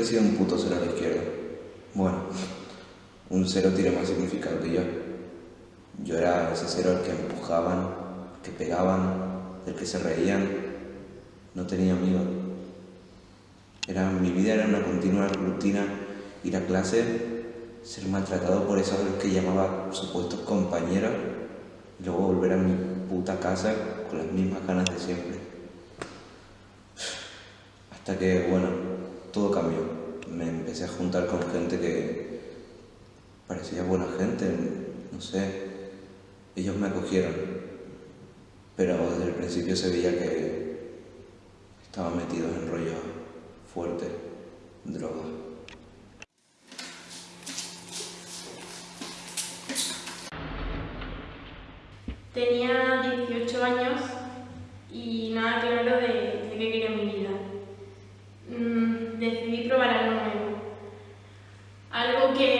he sido un puto cero a la izquierda. Bueno, un cero tiene más significado que yo. Yo era ese cero al que empujaban, que pegaban, del que se reían. No tenía amigos. Era, mi vida era una continua rutina ir a clase, ser maltratado por esos que llamaba supuestos compañeros y luego volver a mi puta casa con las mismas ganas de siempre. Hasta que, bueno, todo cambió. Me empecé a juntar con gente que parecía buena gente, no sé. Ellos me acogieron, pero desde el principio se veía que estaban metidos en rollo fuerte, droga. Tenía 18 años y nada claro de, de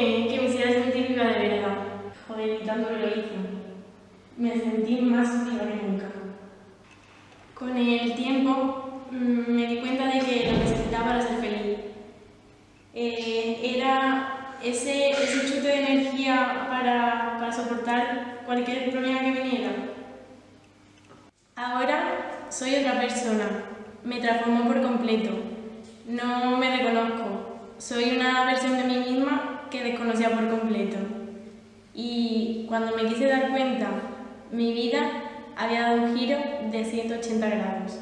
que, me hiciera sentir viva de verdad. Joder, y tanto que lo hice. Me sentí más viva que nunca. Con el tiempo mm, me di cuenta de que lo necesitaba para ser feliz. Eh, era ese, ese chute de energía para, para soportar cualquier problema que viniera. Ahora soy otra persona, me transformó por completo. Por completo. Y cuando me quise dar cuenta, mi vida había dado un giro de 180 grados.